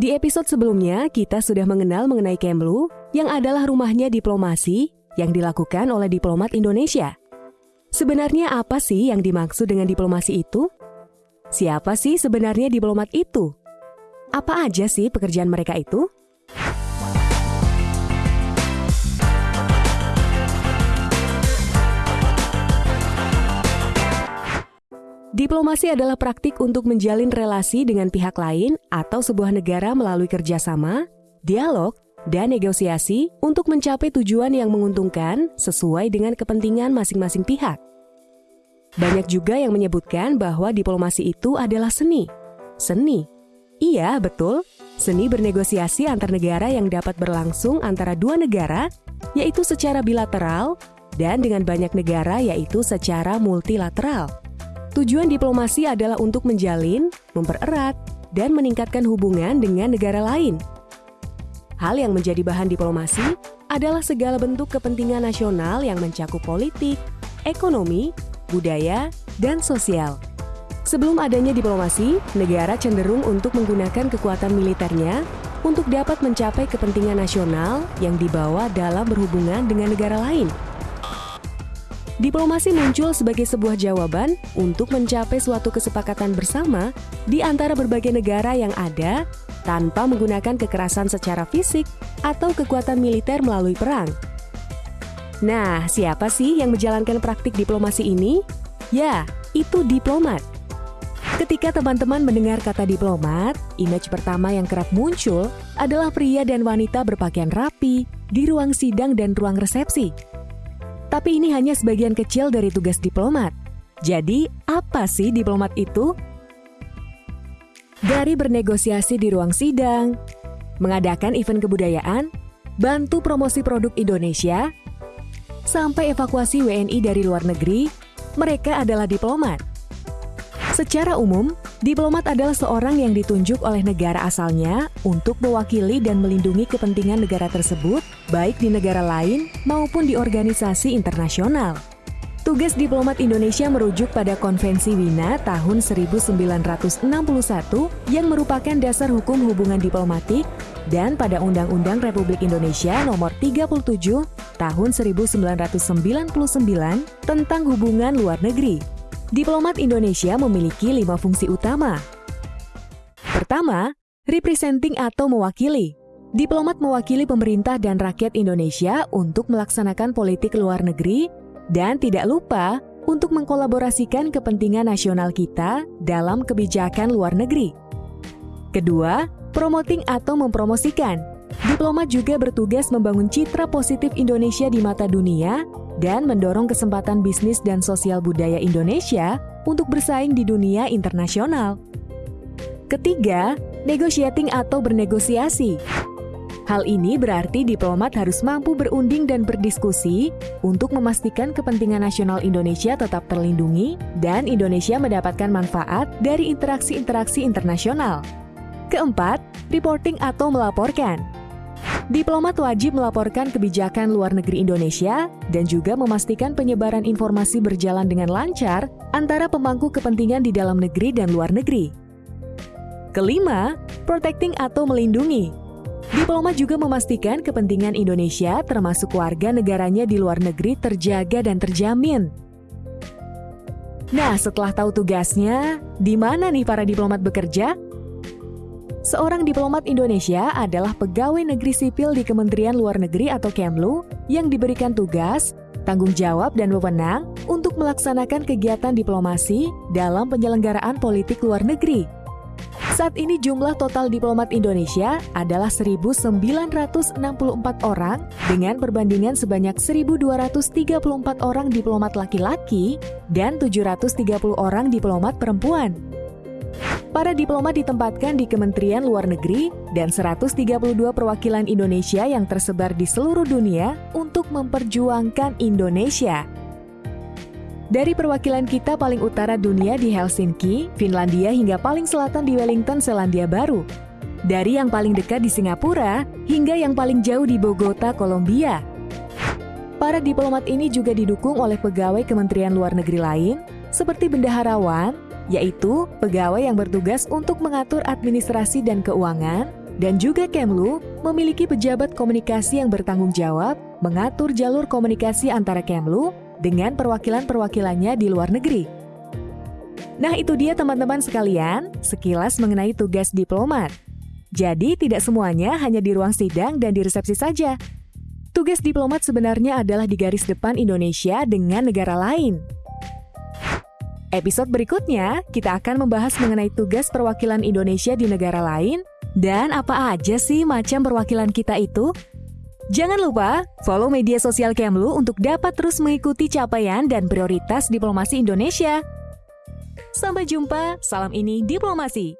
Di episode sebelumnya, kita sudah mengenal mengenai Kemlu, yang adalah rumahnya diplomasi yang dilakukan oleh diplomat Indonesia. Sebenarnya apa sih yang dimaksud dengan diplomasi itu? Siapa sih sebenarnya diplomat itu? Apa aja sih pekerjaan mereka itu? Diplomasi adalah praktik untuk menjalin relasi dengan pihak lain atau sebuah negara melalui kerjasama, dialog, dan negosiasi untuk mencapai tujuan yang menguntungkan sesuai dengan kepentingan masing-masing pihak. Banyak juga yang menyebutkan bahwa diplomasi itu adalah seni. Seni? Iya, betul. Seni bernegosiasi antar negara yang dapat berlangsung antara dua negara, yaitu secara bilateral, dan dengan banyak negara yaitu secara multilateral. Tujuan diplomasi adalah untuk menjalin, mempererat, dan meningkatkan hubungan dengan negara lain. Hal yang menjadi bahan diplomasi adalah segala bentuk kepentingan nasional yang mencakup politik, ekonomi, budaya, dan sosial. Sebelum adanya diplomasi, negara cenderung untuk menggunakan kekuatan militernya untuk dapat mencapai kepentingan nasional yang dibawa dalam berhubungan dengan negara lain. Diplomasi muncul sebagai sebuah jawaban untuk mencapai suatu kesepakatan bersama di antara berbagai negara yang ada tanpa menggunakan kekerasan secara fisik atau kekuatan militer melalui perang. Nah, siapa sih yang menjalankan praktik diplomasi ini? Ya, itu diplomat. Ketika teman-teman mendengar kata diplomat, image pertama yang kerap muncul adalah pria dan wanita berpakaian rapi di ruang sidang dan ruang resepsi. Tapi ini hanya sebagian kecil dari tugas diplomat. Jadi, apa sih diplomat itu? Dari bernegosiasi di ruang sidang, mengadakan event kebudayaan, bantu promosi produk Indonesia, sampai evakuasi WNI dari luar negeri, mereka adalah diplomat. Secara umum, diplomat adalah seorang yang ditunjuk oleh negara asalnya untuk mewakili dan melindungi kepentingan negara tersebut, baik di negara lain maupun di organisasi internasional. Tugas diplomat Indonesia merujuk pada Konvensi Wina tahun 1961 yang merupakan dasar hukum hubungan diplomatik dan pada Undang-Undang Republik Indonesia Nomor 37 Tahun 1999 tentang hubungan luar negeri. Diplomat Indonesia memiliki lima fungsi utama. Pertama, representing atau mewakili. Diplomat mewakili pemerintah dan rakyat Indonesia untuk melaksanakan politik luar negeri dan tidak lupa untuk mengkolaborasikan kepentingan nasional kita dalam kebijakan luar negeri. Kedua, promoting atau mempromosikan. Diplomat juga bertugas membangun citra positif Indonesia di mata dunia dan mendorong kesempatan bisnis dan sosial budaya Indonesia untuk bersaing di dunia internasional. Ketiga, negotiating atau bernegosiasi. Hal ini berarti diplomat harus mampu berunding dan berdiskusi untuk memastikan kepentingan nasional Indonesia tetap terlindungi dan Indonesia mendapatkan manfaat dari interaksi-interaksi internasional. Keempat, reporting atau melaporkan. Diplomat wajib melaporkan kebijakan luar negeri Indonesia dan juga memastikan penyebaran informasi berjalan dengan lancar antara pemangku kepentingan di dalam negeri dan luar negeri. Kelima, protecting atau melindungi. Diplomat juga memastikan kepentingan Indonesia termasuk warga negaranya di luar negeri terjaga dan terjamin. Nah, setelah tahu tugasnya, di mana nih para diplomat bekerja? Seorang diplomat Indonesia adalah pegawai negeri sipil di Kementerian Luar Negeri atau Kemlu yang diberikan tugas, tanggung jawab, dan wewenang untuk melaksanakan kegiatan diplomasi dalam penyelenggaraan politik luar negeri. Saat ini jumlah total diplomat Indonesia adalah 1.964 orang dengan perbandingan sebanyak 1.234 orang diplomat laki-laki dan 730 orang diplomat perempuan. Para diplomat ditempatkan di Kementerian Luar Negeri dan 132 perwakilan Indonesia yang tersebar di seluruh dunia untuk memperjuangkan Indonesia. Dari perwakilan kita paling utara dunia di Helsinki, Finlandia hingga paling selatan di Wellington, Selandia Baru. Dari yang paling dekat di Singapura hingga yang paling jauh di Bogota, Kolombia. Para diplomat ini juga didukung oleh pegawai Kementerian Luar Negeri lain seperti bendaharawan, yaitu pegawai yang bertugas untuk mengatur administrasi dan keuangan, dan juga Kemlu memiliki pejabat komunikasi yang bertanggung jawab mengatur jalur komunikasi antara Kemlu dengan perwakilan-perwakilannya di luar negeri. Nah itu dia teman-teman sekalian, sekilas mengenai tugas diplomat. Jadi tidak semuanya hanya di ruang sidang dan di resepsi saja. Tugas diplomat sebenarnya adalah di garis depan Indonesia dengan negara lain. Episode berikutnya, kita akan membahas mengenai tugas perwakilan Indonesia di negara lain dan apa aja sih macam perwakilan kita itu? Jangan lupa follow media sosial Kemlu untuk dapat terus mengikuti capaian dan prioritas diplomasi Indonesia. Sampai jumpa, salam ini diplomasi.